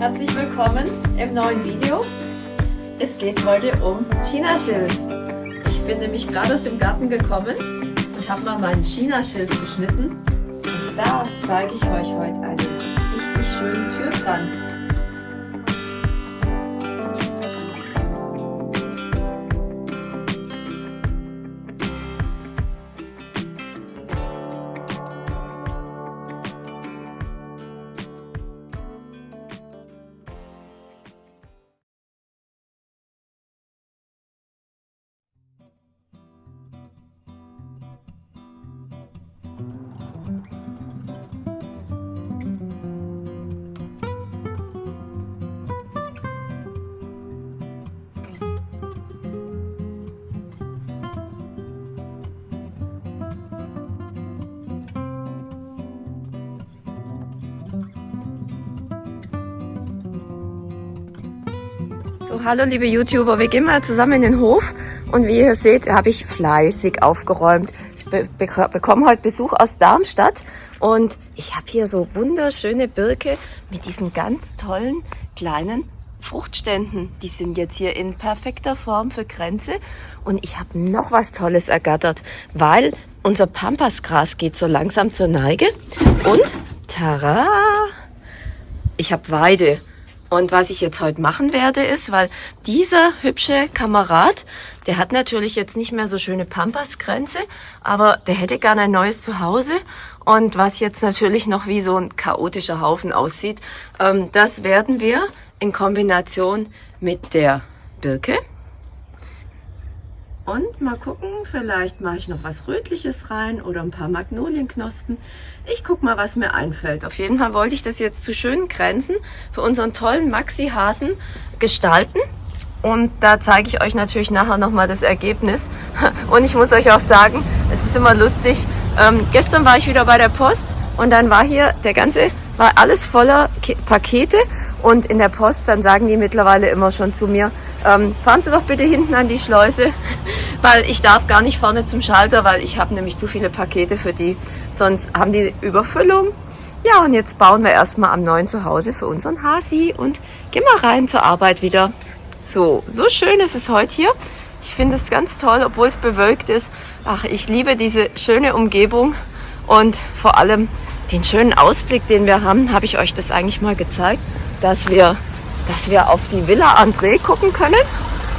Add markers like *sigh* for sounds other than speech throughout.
Herzlich willkommen im neuen Video. Es geht heute um Chinaschilf. Ich bin nämlich gerade aus dem Garten gekommen und habe mal meinen Chinaschilf geschnitten. Und da zeige ich euch heute einen richtig schönen Türkranz. So, hallo liebe YouTuber, wir gehen mal zusammen in den Hof und wie ihr seht, habe ich fleißig aufgeräumt. Ich be bekomme heute Besuch aus Darmstadt und ich habe hier so wunderschöne Birke mit diesen ganz tollen kleinen Fruchtständen. Die sind jetzt hier in perfekter Form für Kränze und ich habe noch was Tolles ergattert, weil unser Pampasgras geht so langsam zur Neige und tada, ich habe Weide. Und was ich jetzt heute machen werde, ist, weil dieser hübsche Kamerad, der hat natürlich jetzt nicht mehr so schöne Pampasgrenze, aber der hätte gerne ein neues Zuhause. Und was jetzt natürlich noch wie so ein chaotischer Haufen aussieht, ähm, das werden wir in Kombination mit der Birke und mal gucken, vielleicht mache ich noch was Rötliches rein oder ein paar Magnolienknospen. Ich gucke mal, was mir einfällt. Auf jeden Fall wollte ich das jetzt zu schönen Grenzen für unseren tollen Maxi-Hasen gestalten. Und da zeige ich euch natürlich nachher nochmal das Ergebnis. *laughs* Und ich muss euch auch sagen, es ist immer lustig. Ähm, gestern war ich wieder bei der Post und dann war hier der ganze, war alles voller Pakete. Und in der Post, dann sagen die mittlerweile immer schon zu mir, ähm, fahren Sie doch bitte hinten an die Schleuse, *laughs* weil ich darf gar nicht vorne zum Schalter, weil ich habe nämlich zu viele Pakete für die, sonst haben die Überfüllung. Ja, und jetzt bauen wir erstmal am neuen Zuhause für unseren Hasi und gehen mal rein zur Arbeit wieder. So, so schön ist es heute hier. Ich finde es ganz toll, obwohl es bewölkt ist. Ach, ich liebe diese schöne Umgebung und vor allem den schönen Ausblick, den wir haben, habe ich euch das eigentlich mal gezeigt dass wir, dass wir auf die Villa André gucken können.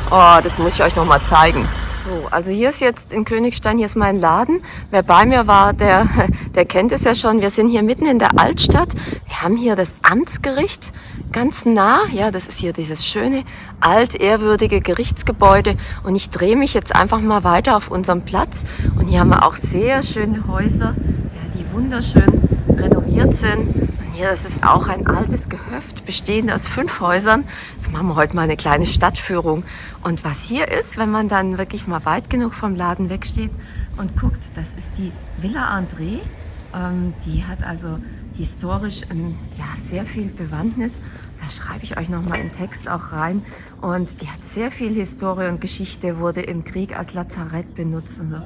Oh, das muss ich euch noch mal zeigen. So, also hier ist jetzt in Königstein, hier ist mein Laden. Wer bei mir war, der, *laughs* der kennt es ja schon. Wir sind hier mitten in der Altstadt. Wir haben hier das Amtsgericht ganz nah. Ja, das ist hier dieses schöne, altehrwürdige Gerichtsgebäude. Und ich drehe mich jetzt einfach mal weiter auf unserem Platz. Und hier haben wir auch sehr schöne Häuser, ja, die wunderschön renoviert sind. Hier ist es auch ein altes Gehöft, bestehend aus fünf Häusern. Jetzt machen wir heute mal eine kleine Stadtführung. Und was hier ist, wenn man dann wirklich mal weit genug vom Laden wegsteht und guckt, das ist die Villa André. Ähm, die hat also historisch ein, ja, sehr viel Bewandtnis. Da schreibe ich euch nochmal im Text auch rein. Und die hat sehr viel Historie und Geschichte, wurde im Krieg als Lazarett benutzt und so.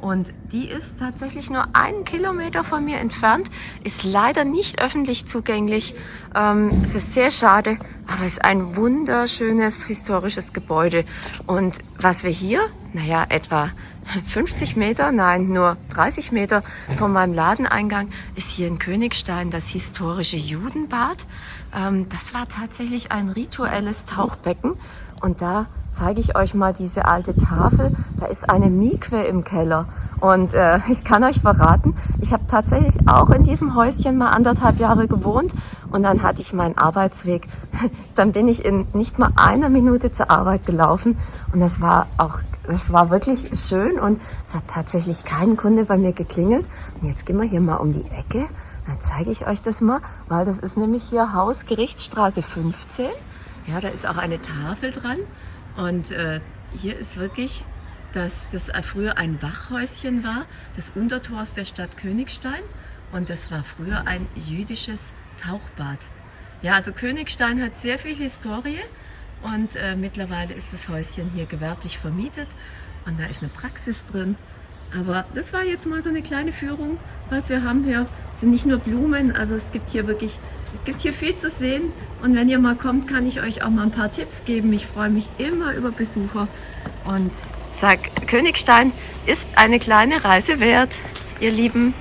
Und die ist tatsächlich nur einen Kilometer von mir entfernt, ist leider nicht öffentlich zugänglich. Ähm, es ist sehr schade, aber es ist ein wunderschönes historisches Gebäude. Und was wir hier, naja, etwa *laughs* 50 Meter, nein, nur 30 Meter von meinem Ladeneingang ist hier in Königstein das historische Judenbad. Ähm, das war tatsächlich ein rituelles Tauchbecken und da zeige ich euch mal diese alte Tafel. Da ist eine Mikwe im Keller. Und äh, *laughs* ich kann euch verraten, ich habe tatsächlich auch in diesem Häuschen mal anderthalb Jahre gewohnt und dann hatte ich meinen Arbeitsweg. *laughs* Dann bin ich in nicht mal einer Minute zur Arbeit gelaufen und das war auch, das war wirklich schön und es hat tatsächlich kein Kunde bei mir geklingelt. Und jetzt gehen wir hier mal um die Ecke, dann zeige ich euch das mal, weil das ist nämlich hier Haus Gerichtsstraße 15. Ja, da ist auch eine Tafel dran und äh, hier ist wirklich, dass das früher ein Wachhäuschen war, das Untertors der Stadt Königstein. Und das war früher ein jüdisches Tauchbad. Ja, also Königstein hat sehr viel Historie und äh, mittlerweile ist das Häuschen hier gewerblich vermietet und da ist eine Praxis drin Aber das war jetzt mal so eine kleine Führung, was wir haben hier. Sind nicht nur Blumen, also es gibt hier wirklich, es gibt hier viel zu sehen. Und wenn ihr mal kommt, kann ich euch auch mal ein paar Tipps geben. Ich freue mich immer über Besucher und sag, Königstein ist eine kleine Reise wert, ihr Lieben.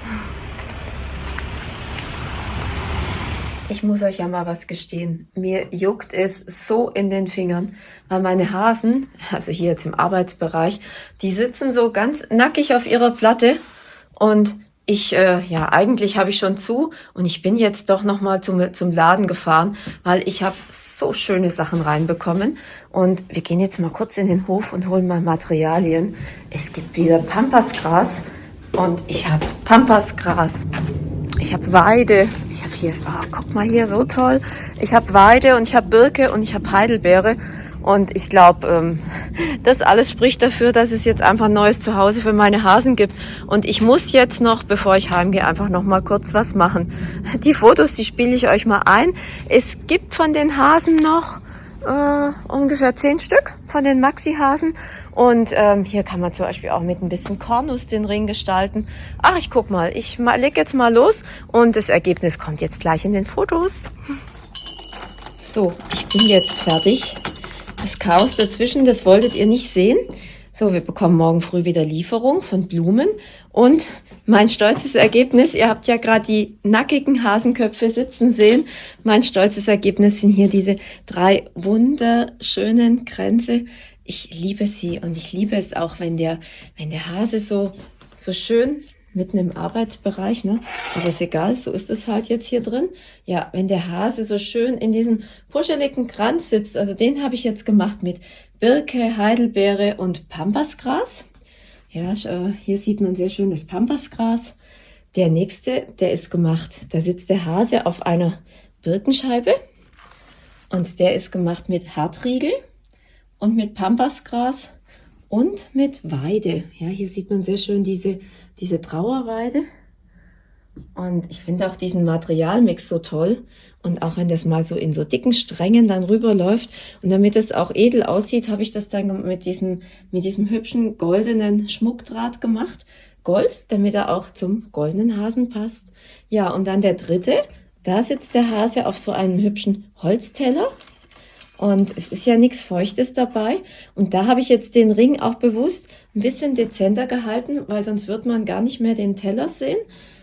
Ich muss euch ja mal was gestehen. Mir juckt es so in den Fingern, weil meine Hasen, also hier jetzt im Arbeitsbereich, die sitzen so ganz nackig auf ihrer Platte und ich, äh, ja, eigentlich habe ich schon zu und ich bin jetzt doch nochmal zum, zum Laden gefahren, weil ich habe so schöne Sachen reinbekommen. Und wir gehen jetzt mal kurz in den Hof und holen mal Materialien. Es gibt wieder Pampasgras und ich habe Pampasgras ich habe Weide. Ich habe hier, oh, guck mal hier, so toll. Ich habe Weide und ich habe Birke und ich habe Heidelbeere. Und ich glaube, ähm, *laughs* das alles spricht dafür, dass es jetzt einfach ein neues Zuhause für meine Hasen gibt. Und ich muss jetzt noch, bevor ich heimgehe, einfach noch mal kurz was machen. Die Fotos, die spiele ich euch mal ein. Es gibt von den Hasen noch äh, ungefähr zehn Stück von den Maxi-Hasen. Und ähm, hier kann man zum Beispiel auch mit ein bisschen Kornus den Ring gestalten. Ach, ich guck mal, ich leg jetzt mal los und das Ergebnis kommt jetzt gleich in den Fotos. So, ich bin jetzt fertig. Das Chaos dazwischen, das wolltet ihr nicht sehen. So, wir bekommen morgen früh wieder Lieferung von Blumen und mein stolzes Ergebnis, ihr habt ja gerade die nackigen Hasenköpfe sitzen sehen. Mein stolzes Ergebnis sind hier diese drei wunderschönen Kränze. Ich liebe sie und ich liebe es auch, wenn der, wenn der Hase so, so schön mitten im Arbeitsbereich, ne? Aber ist egal, so ist es halt jetzt hier drin. Ja, wenn der Hase so schön in diesem puscheligen Kranz sitzt, also den habe ich jetzt gemacht mit Birke, Heidelbeere und Pampasgras. Ja, hier sieht man sehr schön das Pampasgras. Der nächste, der ist gemacht, da sitzt der Hase auf einer Birkenscheibe und der ist gemacht mit Hartriegel und mit Pampasgras und mit Weide. Ja, hier sieht man sehr schön diese, diese Trauerweide. Und ich finde auch diesen Materialmix so toll. Und auch wenn das mal so in so dicken Strängen dann rüberläuft und damit es auch edel aussieht, habe ich das dann mit diesem, mit diesem hübschen goldenen Schmuckdraht gemacht. Gold, damit er auch zum goldenen Hasen passt. Ja, und dann der dritte, da sitzt der Hase auf so einem hübschen Holzteller. Und es ist ja nichts Feuchtes dabei. Und da habe ich jetzt den Ring auch bewusst ein bisschen dezenter gehalten, weil sonst wird man gar nicht mehr den Teller sehen.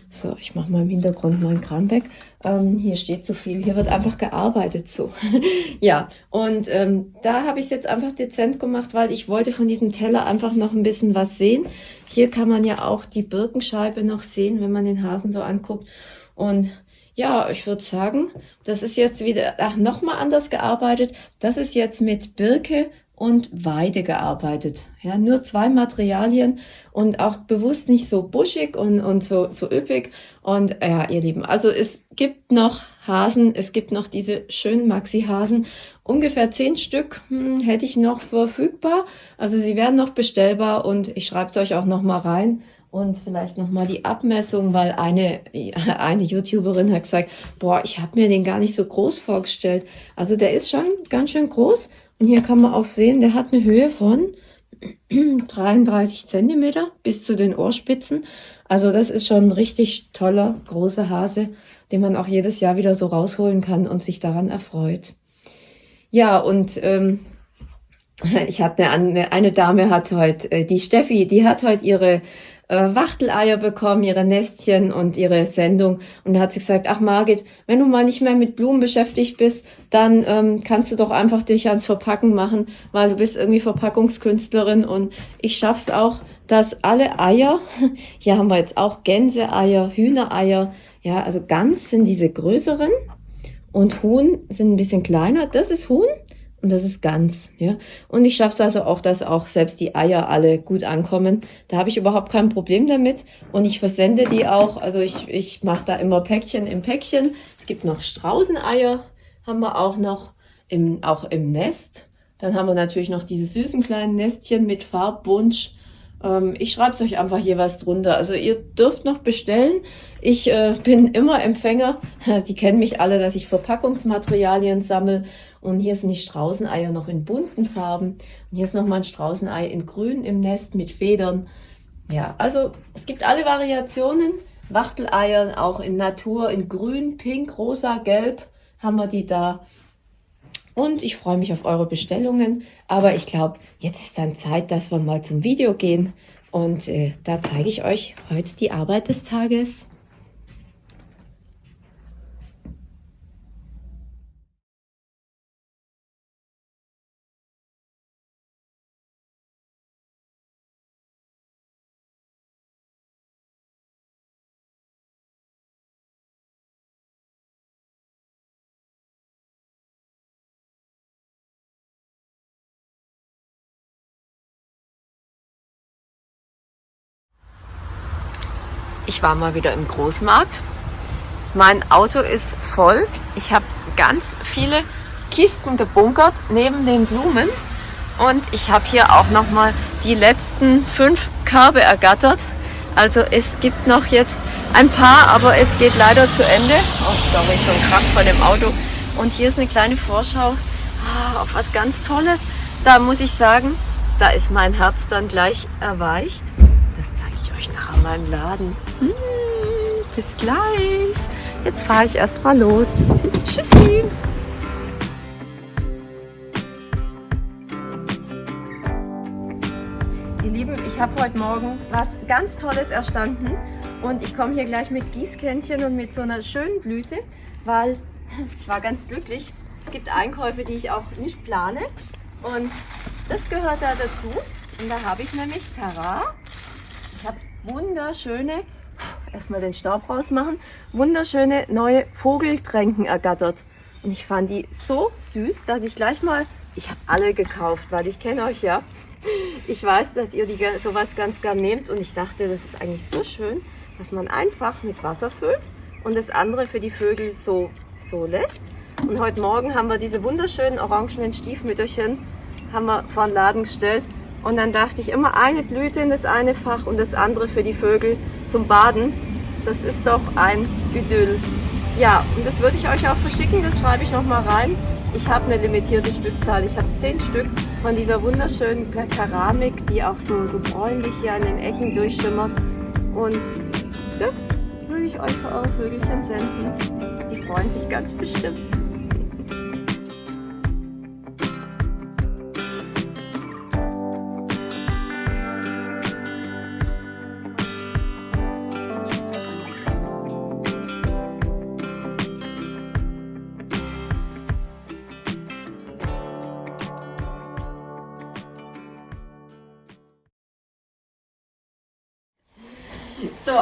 So, ich mache mal im Hintergrund meinen Kran weg. Ähm, hier steht zu viel, hier wird einfach gearbeitet so. *laughs* ja, und ähm, da habe ich es jetzt einfach dezent gemacht, weil ich wollte von diesem Teller einfach noch ein bisschen was sehen. Hier kann man ja auch die Birkenscheibe noch sehen, wenn man den Hasen so anguckt. Und ja, ich würde sagen, das ist jetzt wieder, ach, nochmal anders gearbeitet. Das ist jetzt mit Birke und Weide gearbeitet. Ja, nur zwei Materialien und auch bewusst nicht so buschig und, und so, so üppig. Und ja, ihr Lieben, also es gibt noch Hasen, es gibt noch diese schönen Maxi-Hasen. Ungefähr zehn Stück hm, hätte ich noch verfügbar. Also sie werden noch bestellbar und ich schreibe es euch auch noch mal rein. Und vielleicht nochmal die Abmessung, weil eine, *laughs* eine YouTuberin hat gesagt, boah, ich habe mir den gar nicht so groß vorgestellt. Also der ist schon ganz schön groß und hier kann man auch sehen, der hat eine Höhe von *clears throat* 33 Zentimeter bis zu den Ohrspitzen. Also das ist schon ein richtig toller, großer Hase, den man auch jedes Jahr wieder so rausholen kann und sich daran erfreut. Ja, und ähm, *laughs* ich hatte eine, eine Dame hat heute, äh, die Steffi, die hat heute ihre äh, Wachteleier bekommen, ihre Nestchen und ihre Sendung. Und da hat sie gesagt, ach Margit, wenn du mal nicht mehr mit Blumen beschäftigt bist, dann ähm, kannst du doch einfach dich ans Verpacken machen, weil du bist irgendwie Verpackungskünstlerin und ich schaff's auch, dass alle Eier, *laughs* hier haben wir jetzt auch Gänseeier, Hühnereier, ja, also Gans sind diese größeren und Huhn sind ein bisschen kleiner. Das ist Huhn und das ist ganz, ja. Und ich schaffe es also auch, dass auch selbst die Eier alle gut ankommen. Da habe ich überhaupt kein Problem damit. Und ich versende die auch. Also ich, ich mache da immer Päckchen im Päckchen. Es gibt noch Straußeneier, haben wir auch noch im, auch im Nest. Dann haben wir natürlich noch diese süßen kleinen Nestchen mit Farbwunsch. Ähm, ich schreibe es euch einfach jeweils drunter. Also ihr dürft noch bestellen. Ich äh, bin immer Empfänger. *laughs* Die kennen mich alle, dass ich Verpackungsmaterialien sammle und hier sind die Straußeneier noch in bunten Farben. Und hier ist nochmal ein Straußenei in grün im Nest mit Federn. Ja, also es gibt alle Variationen. Wachteleier auch in Natur, in grün, pink, rosa, gelb haben wir die da. Und ich freue mich auf eure Bestellungen. Aber ich glaube, jetzt ist dann Zeit, dass wir mal zum Video gehen. Und äh, da zeige ich euch heute die Arbeit des Tages. Ich war mal wieder im Großmarkt. Mein Auto ist voll. Ich habe ganz viele Kisten gebunkert neben den Blumen. Und ich habe hier auch noch mal die letzten fünf Körbe ergattert. Also es gibt noch jetzt ein paar, aber es geht leider zu Ende. Oh, sorry, so ein Krach von dem Auto. Und hier ist eine kleine Vorschau ah, auf was ganz Tolles. Da muss ich sagen, da ist mein Herz dann gleich erweicht euch nachher mal im Laden. Hm, bis gleich. Jetzt fahre ich erstmal los. *laughs* Tschüssi. Ihr Lieben, ich habe heute Morgen was ganz Tolles erstanden und ich komme hier gleich mit Gießkännchen und mit so einer schönen Blüte, weil *laughs* ich war ganz glücklich. Es gibt Einkäufe, die ich auch nicht plane und das gehört da dazu. Und da habe ich nämlich Tara ich habe wunderschöne, erstmal den Staub rausmachen, wunderschöne neue Vogeltränken ergattert. Und ich fand die so süß, dass ich gleich mal, ich habe alle gekauft, weil ich kenne euch ja. Ich weiß, dass ihr die sowas ganz gern nehmt und ich dachte, das ist eigentlich so schön, dass man einfach mit Wasser füllt und das andere für die Vögel so, so lässt. Und heute Morgen haben wir diese wunderschönen orangenen Stiefmütterchen haben wir vor den Laden gestellt und dann dachte ich immer eine Blüte in das eine Fach und das andere für die Vögel zum Baden. Das ist doch ein Idyll. Ja, und das würde ich euch auch verschicken, das schreibe ich nochmal rein. Ich habe eine limitierte Stückzahl. Ich habe zehn Stück von dieser wunderschönen Keramik, die auch so, so bräunlich hier an den Ecken durchschimmert. Und das würde ich euch für eure Vögelchen senden. Die freuen sich ganz bestimmt.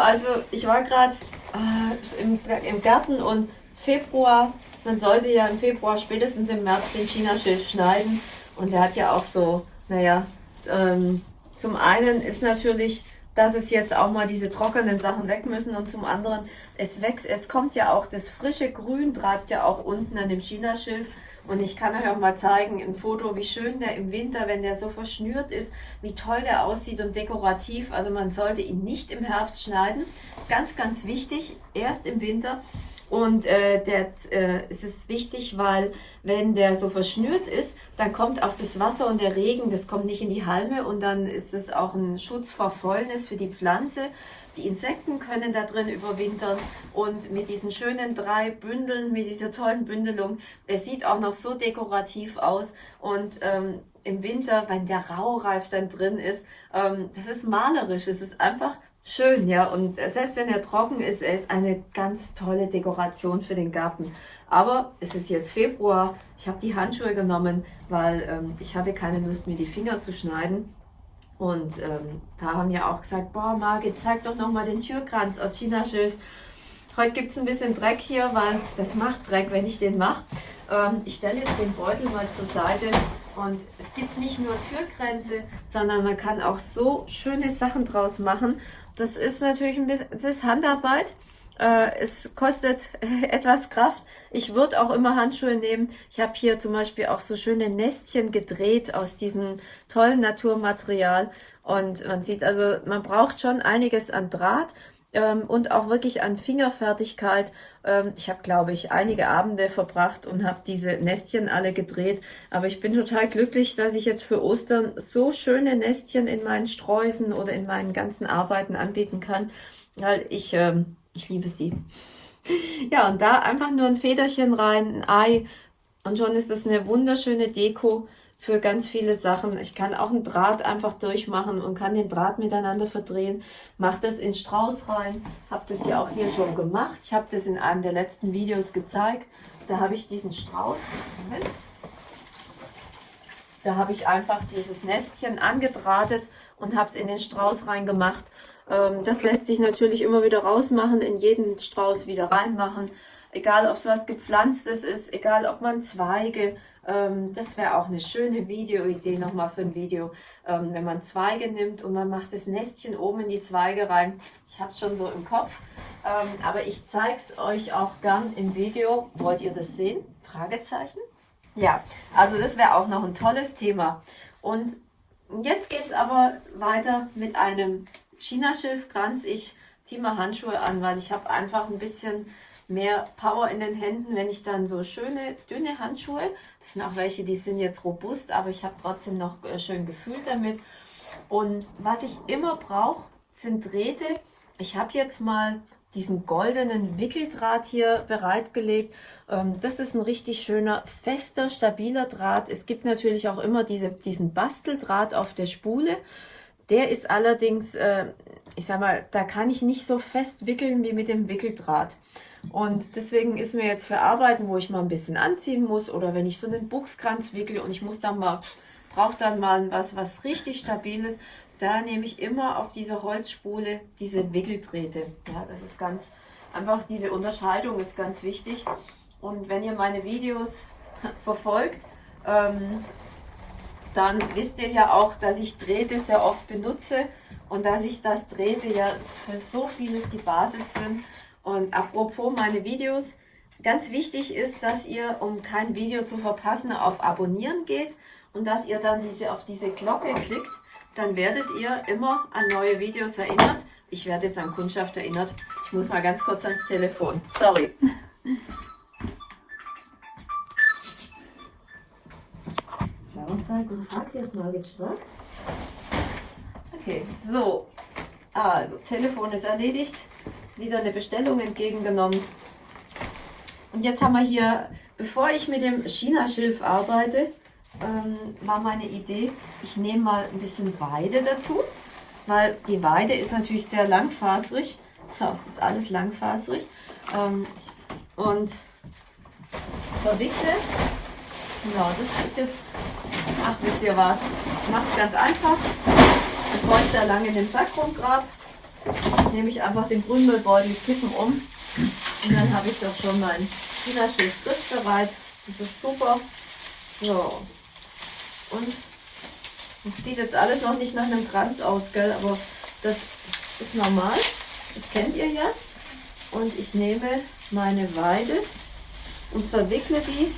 Also ich war gerade äh, im, im Garten und Februar, man sollte ja im Februar spätestens im März den Chinaschilf schneiden. Und der hat ja auch so, naja, ähm, zum einen ist natürlich, dass es jetzt auch mal diese trockenen Sachen weg müssen und zum anderen, es wächst, es kommt ja auch, das frische Grün treibt ja auch unten an dem Chinaschilf und ich kann euch auch mal zeigen, ein Foto, wie schön der im Winter, wenn der so verschnürt ist, wie toll der aussieht und dekorativ. Also man sollte ihn nicht im Herbst schneiden. Ganz, ganz wichtig, erst im Winter. Und äh, der, äh, es ist wichtig, weil wenn der so verschnürt ist, dann kommt auch das Wasser und der Regen, das kommt nicht in die Halme und dann ist es auch ein Schutz vor Fäulnis für die Pflanze. Die Insekten können da drin überwintern und mit diesen schönen drei Bündeln, mit dieser tollen Bündelung, es sieht auch noch so dekorativ aus und ähm, im Winter, wenn der Raureif dann drin ist, ähm, das ist malerisch, es ist einfach schön, ja. Und selbst wenn er trocken ist, er ist eine ganz tolle Dekoration für den Garten. Aber es ist jetzt Februar, ich habe die Handschuhe genommen, weil ähm, ich hatte keine Lust, mir die Finger zu schneiden. Und ähm, da haben ja auch gesagt, boah Margit, zeig doch nochmal den Türkranz aus Chinaschilf. Heute gibt es ein bisschen Dreck hier, weil das macht Dreck, wenn ich den mache. Ähm, ich stelle jetzt den Beutel mal zur Seite und es gibt nicht nur Türkränze, sondern man kann auch so schöne Sachen draus machen. Das ist natürlich ein bisschen, das ist Handarbeit. Äh, es kostet *laughs* etwas Kraft. Ich würde auch immer Handschuhe nehmen. Ich habe hier zum Beispiel auch so schöne Nestchen gedreht aus diesem tollen Naturmaterial. Und man sieht also, man braucht schon einiges an Draht. ähm, und auch wirklich an Fingerfertigkeit. Ähm, ich habe, glaube ich, einige Abende verbracht und habe diese Nestchen alle gedreht. Aber ich bin total glücklich, dass ich jetzt für Ostern so schöne Nestchen in meinen Sträußen oder in meinen ganzen Arbeiten anbieten kann, weil ich, ähm, ich liebe sie. Ja, und da einfach nur ein Federchen rein, ein Ei und schon ist das eine wunderschöne Deko für ganz viele Sachen. Ich kann auch einen Draht einfach durchmachen und kann den Draht miteinander verdrehen. Mache das in Strauß rein. Habe das ja auch hier schon gemacht. Ich habe das in einem der letzten Videos gezeigt. Da habe ich diesen Strauß. Moment. Da habe ich einfach dieses Nestchen angedrahtet und habe es in den Strauß reingemacht. Ähm, das lässt sich natürlich immer wieder rausmachen, in jeden Strauß wieder reinmachen. Egal, ob es was gepflanztes ist, egal, ob man Zweige ähm, das wäre auch eine schöne Videoidee nochmal für ein Video, ähm, wenn man Zweige nimmt und man macht das Nestchen oben in die Zweige rein. Ich habe es schon so im Kopf, aber ich zeige es euch auch gern im Video. Wollt ihr das sehen? Fragezeichen? Ja, also das wäre auch noch ein tolles Thema. Und jetzt geht es aber weiter mit einem Chinaschilfkranz. Ich ziehe mal Handschuhe an, weil ich habe einfach ein bisschen mehr Power in den Händen, wenn ich dann so schöne, dünne Handschuhe, das sind auch welche, die sind jetzt robust, aber ich habe trotzdem noch äh, schön Gefühl damit. Und was ich immer brauche, sind Drähte. Ich habe jetzt mal diesen goldenen Wickeldraht hier bereitgelegt. Ähm, das ist ein richtig schöner, fester, stabiler Draht. Es gibt natürlich auch immer diese, diesen Basteldraht auf der Spule. Der ist allerdings, äh, ich sag mal, da kann ich nicht so fest wickeln wie mit dem Wickeldraht. Und deswegen ist mir jetzt für Arbeiten, wo ich mal ein bisschen anziehen muss oder wenn ich so einen Buchskranz wickel und ich muss dann mal, brauche dann mal was, was richtig stabil ist, da nehme ich immer auf dieser Holzspule diese Wickeldrähte. Ja, das ist ganz, einfach diese Unterscheidung ist ganz wichtig. Und wenn ihr meine Videos *laughs* verfolgt, ähm, dann wisst ihr ja auch, dass ich Drähte sehr oft benutze und dass ich das Drähte ja für so vieles die Basis sind. Und apropos meine Videos, ganz wichtig ist, dass ihr, um kein Video zu verpassen, auf Abonnieren geht und dass ihr dann diese, auf diese Glocke klickt. Dann werdet ihr immer an neue Videos erinnert. Ich werde jetzt an Kundschaft erinnert. Ich muss mal ganz kurz ans Telefon. Sorry. *laughs* guten Tag, hier ist Margit Strack. Okay, so. Also, Telefon ist erledigt wieder eine Bestellung entgegengenommen. Und jetzt haben wir hier, bevor ich mit dem China-Schilf arbeite, ähm, war meine Idee, ich nehme mal ein bisschen Weide dazu, weil die Weide ist natürlich sehr langfaserig. So, es ist alles langfaserig. Ähm, und verwickle, genau, das ist jetzt, ach wisst ihr was, ich mache es ganz einfach, bevor ich da lange in den Sack rumgrab nehme ich einfach den Grünmüllbeutel, kippen um und dann habe ich doch schon mein China-Schild bereit. Das ist super. So. Und das sieht jetzt alles noch nicht nach einem Kranz aus, gell? aber das ist normal. Das kennt ihr ja. Und ich nehme meine Weide und verwickle die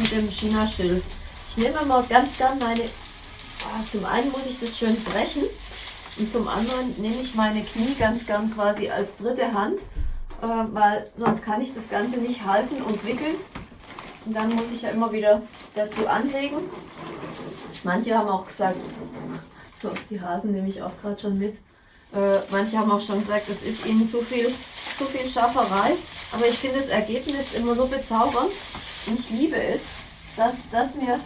mit dem China-Schild. Ich nehme mal ganz gern meine, ah, zum einen muss ich das schön brechen, und zum anderen nehme ich meine Knie ganz gern quasi als dritte Hand, äh, weil sonst kann ich das Ganze nicht halten und wickeln. Und dann muss ich ja immer wieder dazu anlegen. Manche haben auch gesagt, so, die Hasen nehme ich auch gerade schon mit. Äh, manche haben auch schon gesagt, es ist ihnen zu viel, zu viel Schafferei. Aber ich finde das Ergebnis immer so bezaubernd. Und ich liebe es, dass, dass mir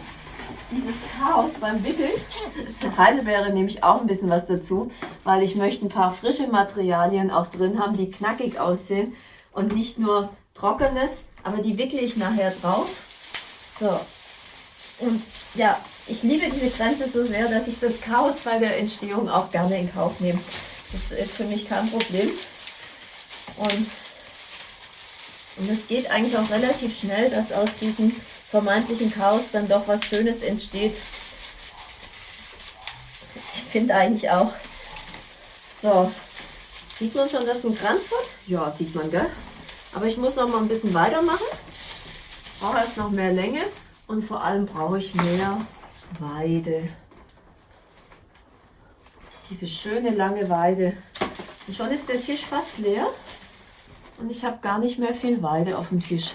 dieses Chaos beim Wickeln. Für Heidelbeere nehme ich auch ein bisschen was dazu, weil ich möchte ein paar frische Materialien auch drin haben, die knackig aussehen und nicht nur trockenes, aber die wickle ich nachher drauf. So. Und ja, ich liebe diese Grenze so sehr, dass ich das Chaos bei der Entstehung auch gerne in Kauf nehme. Das ist für mich kein Problem. Und, und es geht eigentlich auch relativ schnell, dass aus diesen vermeintlichen Chaos dann doch was Schönes entsteht. Ich finde eigentlich auch. So, sieht man schon, dass es ein Kranz wird? Ja, sieht man, gell? Aber ich muss noch mal ein bisschen weitermachen. Brauche erst noch mehr Länge und vor allem brauche ich mehr Weide. Diese schöne lange Weide, Und schon ist der Tisch fast leer und ich habe gar nicht mehr viel Weide auf dem Tisch.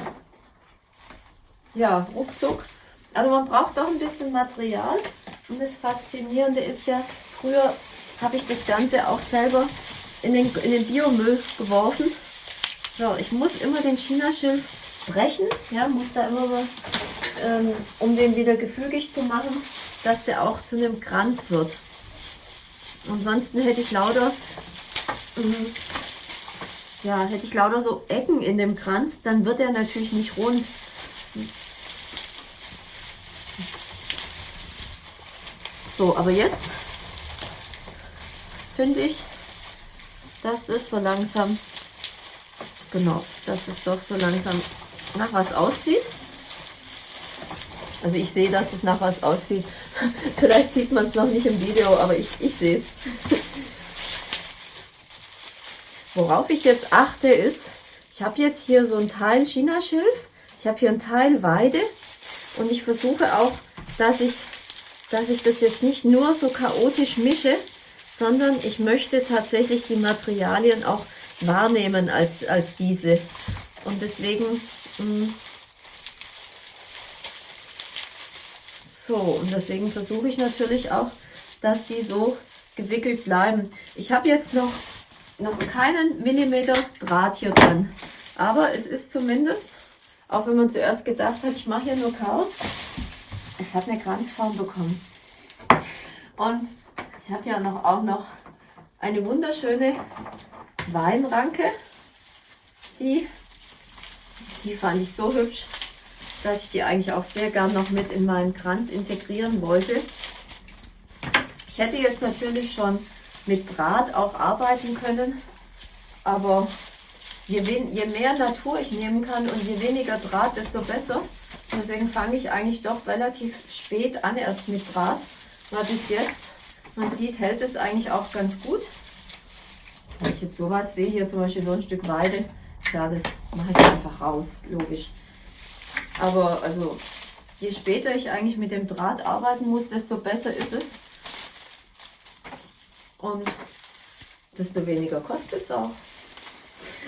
Ja, ruckzuck. Also man braucht doch ein bisschen Material. Und das Faszinierende ist ja, früher habe ich das Ganze auch selber in den, in den Biomüll geworfen. So, ich muss immer den Chinaschilf brechen, ja, muss da immer mal, ähm, um den wieder gefügig zu machen, dass der auch zu einem Kranz wird. Ansonsten hätte ich lauter, ähm, ja, hätte ich lauter so Ecken in dem Kranz, dann wird er natürlich nicht rund. So, aber jetzt finde ich, dass es so langsam, genau, dass es doch so langsam nach was aussieht. Also ich sehe, dass es nach was aussieht. *laughs* Vielleicht sieht man es noch nicht im Video, aber ich, ich sehe es. *laughs* Worauf ich jetzt achte ist, ich habe jetzt hier so ein Teil Chinaschilf, ich habe hier ein Teil Weide und ich versuche auch, dass ich, dass ich das jetzt nicht nur so chaotisch mische, sondern ich möchte tatsächlich die Materialien auch wahrnehmen als, als diese. Und deswegen mm, so, und deswegen versuche ich natürlich auch, dass die so gewickelt bleiben. Ich habe jetzt noch, noch keinen Millimeter Draht hier drin, aber es ist zumindest, auch wenn man zuerst gedacht hat, ich mache hier nur Chaos, hat eine Kranzform bekommen. Und ich habe ja noch, auch noch eine wunderschöne Weinranke. Die, die fand ich so hübsch, dass ich die eigentlich auch sehr gern noch mit in meinen Kranz integrieren wollte. Ich hätte jetzt natürlich schon mit Draht auch arbeiten können, aber je, je mehr Natur ich nehmen kann und je weniger Draht, desto besser. Deswegen fange ich eigentlich doch relativ spät an erst mit Draht, weil bis jetzt man sieht, hält es eigentlich auch ganz gut. Wenn ich jetzt sowas sehe, hier zum Beispiel so ein Stück Weide, ja, das mache ich einfach raus, logisch. Aber also, je später ich eigentlich mit dem Draht arbeiten muss, desto besser ist es. Und desto weniger kostet es auch.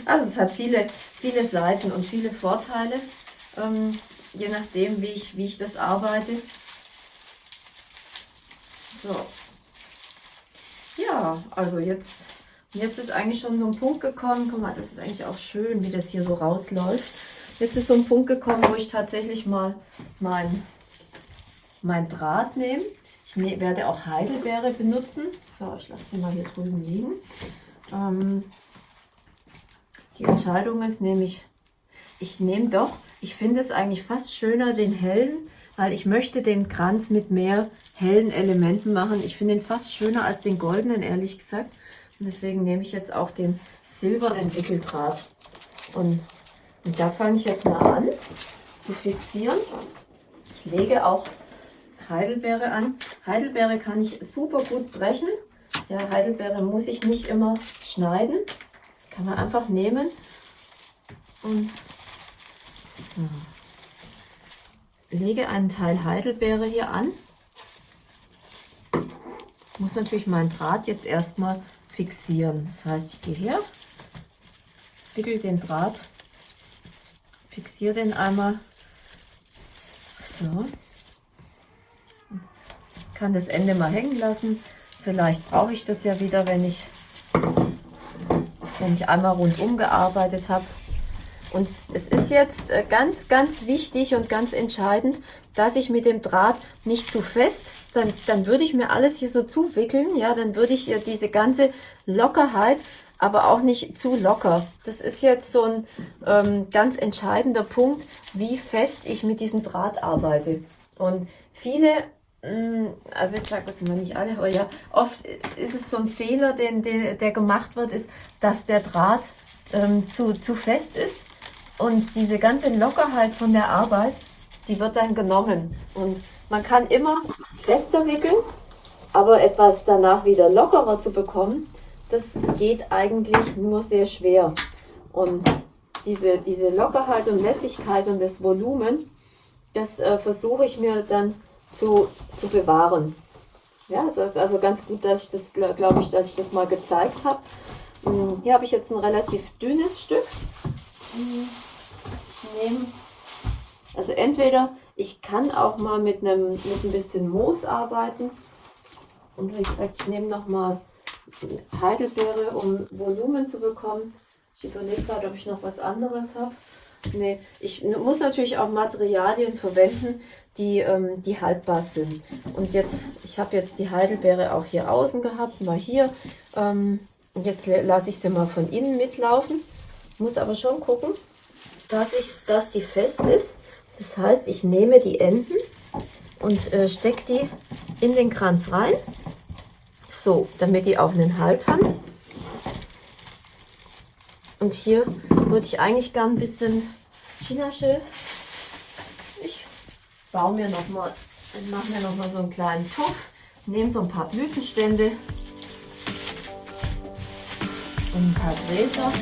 Also es hat viele, viele Seiten und viele Vorteile, ähm, je nachdem, wie ich, wie ich das arbeite. So, ja, also jetzt, jetzt ist eigentlich schon so ein Punkt gekommen. Guck mal, das ist eigentlich auch schön, wie das hier so rausläuft. Jetzt ist so ein Punkt gekommen, wo ich tatsächlich mal mein, mein Draht nehme. Ich ne, werde auch Heidelbeere benutzen. So, ich lasse sie mal hier drüben liegen. Ähm, die Entscheidung ist nämlich, ich nehme doch, ich finde es eigentlich fast schöner, den hellen, weil ich möchte den Kranz mit mehr hellen Elementen machen. Ich finde ihn fast schöner als den goldenen, ehrlich gesagt. Und deswegen nehme ich jetzt auch den silbernen Wickeldraht. Und, und da fange ich jetzt mal an zu fixieren. Ich lege auch Heidelbeere an. Heidelbeere kann ich super gut brechen. Ja, Heidelbeere muss ich nicht immer schneiden. Kann man einfach nehmen und so. lege einen Teil Heidelbeere hier an muss natürlich meinen Draht jetzt erstmal fixieren. Das heißt, ich gehe her, wickel den Draht, fixiere den einmal. So. Kann das Ende mal hängen lassen. Vielleicht brauche ich das ja wieder, wenn ich, wenn ich einmal rundum gearbeitet habe. Und es ist jetzt äh, ganz, ganz wichtig und ganz entscheidend, dass ich mit dem Draht nicht zu fest, dann, dann würde ich mir alles hier so zuwickeln, ja, dann würde ich diese ganze Lockerheit, aber auch nicht zu locker. Das ist jetzt so ein ähm, ganz entscheidender Punkt, wie fest ich mit diesem Draht arbeite. Und viele mm, also ich sage jetzt mal nicht alle, aber ja, oft ist es so ein Fehler, den, den, der gemacht wird, ist, dass der Draht ähm, zu, zu fest ist und diese ganze Lockerheit von der Arbeit, die wird dann genommen. Und man kann immer fester wickeln, aber etwas danach wieder lockerer zu bekommen, das geht eigentlich nur sehr schwer. Und diese, diese Lockerheit und Lässigkeit und das Volumen, das äh, versuche ich mir dann zu, zu bewahren. Ja, es ist also ganz gut, dass ich das, glaube ich, dass ich das mal gezeigt habe. Hm, hier habe ich jetzt ein relativ dünnes Stück. Ich nehme, also entweder ich kann auch mal mit einem mit ein bisschen Moos arbeiten. Und wie ich nehme noch mal Heidelbeere, um Volumen zu bekommen. Ich überlege gerade, ob ich noch was anderes habe. Nee, ich muss natürlich auch Materialien verwenden, die, ähm, die haltbar sind. Und jetzt, ich habe jetzt die Heidelbeere auch hier außen gehabt, mal hier. Ähm, jetzt lasse ich sie mal von innen mitlaufen. Muss aber schon gucken, dass, ich, dass die fest ist. Das heißt, ich nehme die Enden und äh, stecke die in den Kranz rein. So, damit die auch einen Halt haben. Und hier würde ich eigentlich gern ein bisschen Chinaschilf. Ich baue mir noch mal, mache mir noch mal so einen kleinen Topf, nehme so ein paar Blütenstände und ein paar Gräser.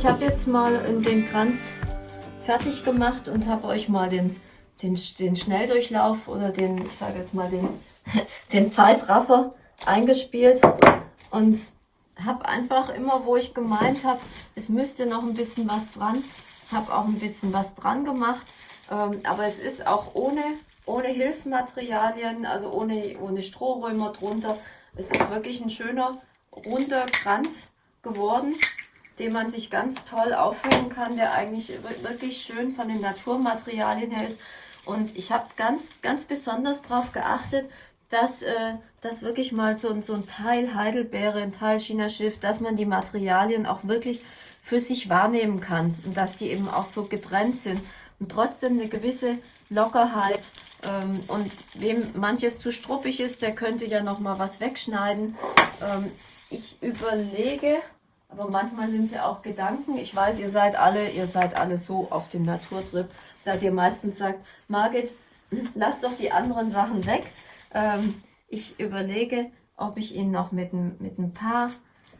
Ich habe jetzt mal den Kranz fertig gemacht und habe euch mal den, den, den Schnelldurchlauf oder den, ich sage jetzt mal den, *laughs* den Zeitraffer eingespielt und habe einfach immer, wo ich gemeint habe, es müsste noch ein bisschen was dran, habe auch ein bisschen was dran gemacht, ähm, aber es ist auch ohne, ohne Hilfsmaterialien, also ohne, ohne Strohrömer drunter. Es ist wirklich ein schöner, runder Kranz geworden den man sich ganz toll aufhängen kann, der eigentlich wirklich schön von den Naturmaterialien her ist. Und ich habe ganz, ganz besonders darauf geachtet, dass äh, das wirklich mal so, so ein Teil Heidelbeere, ein Teil China-Schiff, dass man die Materialien auch wirklich für sich wahrnehmen kann und dass die eben auch so getrennt sind und trotzdem eine gewisse Lockerheit. Ähm, und wem manches zu struppig ist, der könnte ja noch mal was wegschneiden. Ähm, ich überlege, aber manchmal sind ja auch Gedanken. Ich weiß, ihr seid alle, ihr seid alle so auf dem Naturtrip, dass ihr meistens sagt, Margit, *clears throat* lass doch die anderen Sachen weg. Ähm, ich überlege, ob ich ihn noch mit ein, mit ein paar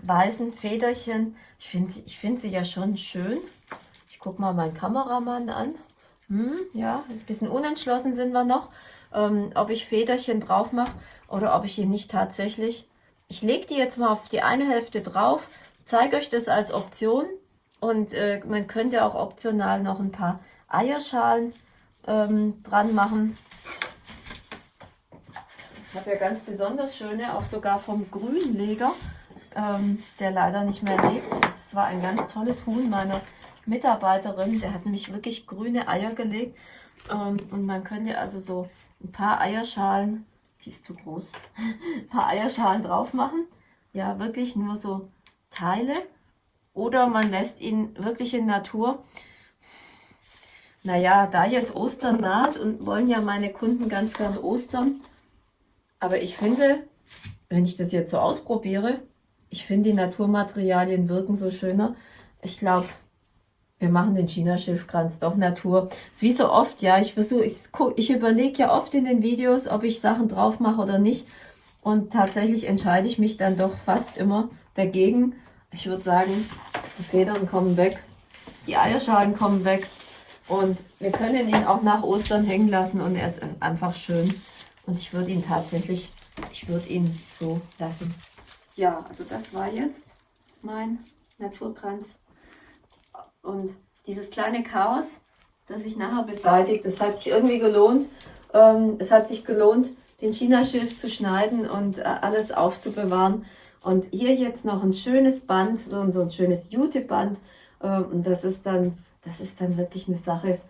weißen Federchen, ich finde ich find sie ja schon schön. Ich gucke mal meinen Kameramann an. Hm, ja, ein bisschen unentschlossen sind wir noch, ähm, ob ich Federchen drauf mache oder ob ich ihn nicht tatsächlich... Ich lege die jetzt mal auf die eine Hälfte drauf zeige euch das als Option und äh, man könnte auch optional noch ein paar Eierschalen ähm, dran machen. Ich habe ja ganz besonders schöne, auch sogar vom Grünleger, ähm, der leider nicht mehr lebt. Das war ein ganz tolles Huhn meiner Mitarbeiterin. Der hat nämlich wirklich grüne Eier gelegt. Ähm, und man könnte also so ein paar Eierschalen, die ist zu groß, *laughs* ein paar Eierschalen drauf machen. Ja, wirklich nur so Teile oder man lässt ihn wirklich in Natur. Naja, da jetzt Ostern naht und wollen ja meine Kunden ganz gern Ostern, aber ich finde, wenn ich das jetzt so ausprobiere, ich finde die Naturmaterialien wirken so schöner. Ich glaube, wir machen den China-Schiffkranz doch Natur. ist wie so oft, ja, ich versuche, ich, ich überlege ja oft in den Videos, ob ich Sachen drauf mache oder nicht. Und tatsächlich entscheide ich mich dann doch fast immer dagegen. Ich würde sagen, die Federn kommen weg, die Eierschalen kommen weg und wir können ihn auch nach Ostern hängen lassen und er ist einfach schön. Und ich würde ihn tatsächlich, ich würde ihn so lassen. Ja, also das war jetzt mein Naturkranz. Und dieses kleine Chaos, das ich nachher beseitigt, das hat sich irgendwie gelohnt. Ähm, es hat sich gelohnt, den China-Schilf zu schneiden und äh, alles aufzubewahren. Und hier jetzt noch ein schönes Band, so, so ein schönes Juteband. Ähm, und das ist dann, das ist dann wirklich eine Sache,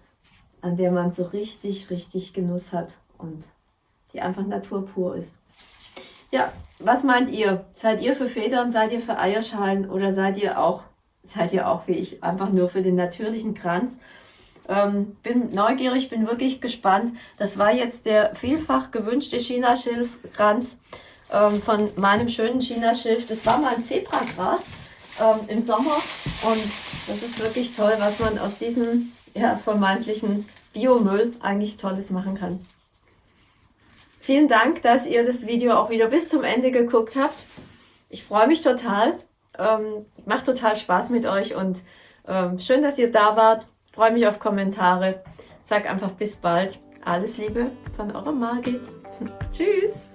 an der man so richtig, richtig Genuss hat und die einfach naturpur ist. Ja, was meint ihr? Seid ihr für Federn, seid ihr für Eierschalen oder seid ihr auch, seid ihr auch wie ich, einfach nur für den natürlichen Kranz? Ähm, bin neugierig, bin wirklich gespannt. Das war jetzt der vielfach gewünschte Chinaschilfkranz ähm, von meinem schönen Chinaschilf. Das war mal ein Zebregras ähm, im Sommer und das ist wirklich toll, was man aus diesem ja, vermeintlichen Biomüll eigentlich Tolles machen kann. Vielen Dank, dass ihr das Video auch wieder bis zum Ende geguckt habt. Ich freue mich total. Ähm, macht total Spaß mit euch und ähm, schön, dass ihr da wart. Freue mich auf Kommentare. Sag einfach bis bald. Alles Liebe von eurer Margit. *laughs* Tschüss.